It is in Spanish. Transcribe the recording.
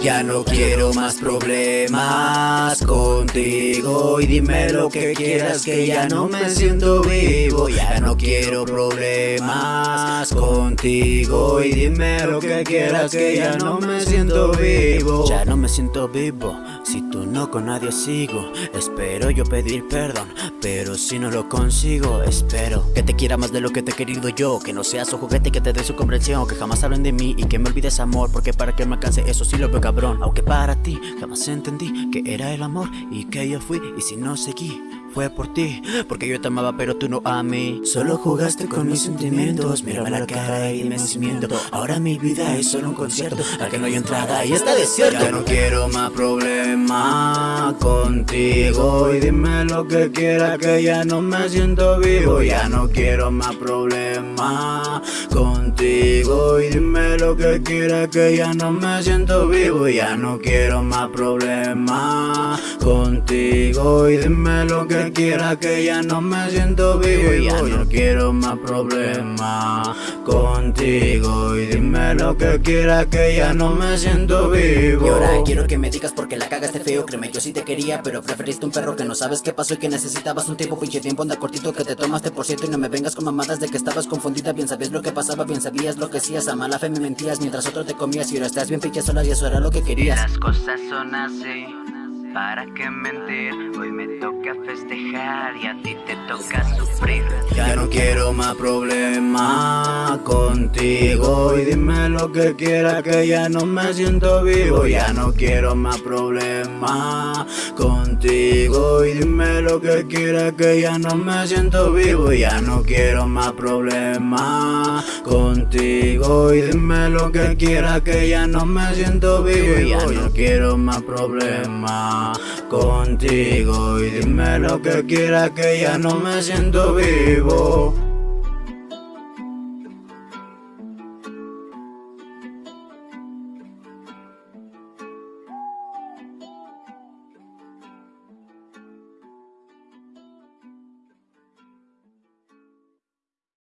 Ya no quiero más problemas contigo Y dime lo que quieras que ya no me siento vivo. Ya no quiero problemas contigo Y dime lo que quieras que ya no me siento vivo. Ya no me siento vivo Si tú no con nadie sigo. Espero yo pedir perdón Pero si no lo consigo Espero que te quiera más de lo que te he querido yo. Que no seas un juguete que te dé su comprensión Que jamás hablen de mí y que me olvides amor Porque para que me alcance eso sí lo veo cabrón. Aunque para ti jamás entendí que era el amor Y que yo fui y si no seguí fue por ti, porque yo te amaba pero tú no a mí. Solo jugaste con mis sentimientos, mírame la cara y me miento Ahora mi vida es solo un concierto al que no hay entrada y está desierto. Ya no quiero más problemas contigo Y dime lo que quieras que ya no me siento vivo. Ya no quiero más problemas contigo Y dime lo que quieras que ya no me siento vivo. Ya no quiero más problemas contigo Y dime lo que quiera que ya no me siento vivo. Ya no quiero más problemas contigo Y dime lo que quiera que ya no me siento vivo. Y ahora quiero que me digas porque la cagaste feo. Créeme yo sí te quería pero preferiste un perro que no sabes qué pasó Y que necesitabas un tiempo pinche tiempo. Anda cortito que te tomaste por cierto Y no me vengas con mamadas de que estabas confundida. Bien sabías lo que pasaba, bien sabías lo que hacías A mala fe me mentías mientras otro te comías Y ahora estás bien pinche sola y eso era lo que querías. Las cosas son así ¿Para qué mentir? Hoy me toca festejar y a ti te toca sufrir. Ya no quiero más problemas contigo Y dime lo que quieras que ya no me siento vivo. Ya no quiero más problemas contigo Y dime lo que quieras que ya no me siento vivo Ya no quiero más problemas contigo. Y dime lo que quieras que ya no me siento vivo Ya no quiero más problemas contigo. Y dime lo que quieras que ya no me siento vivo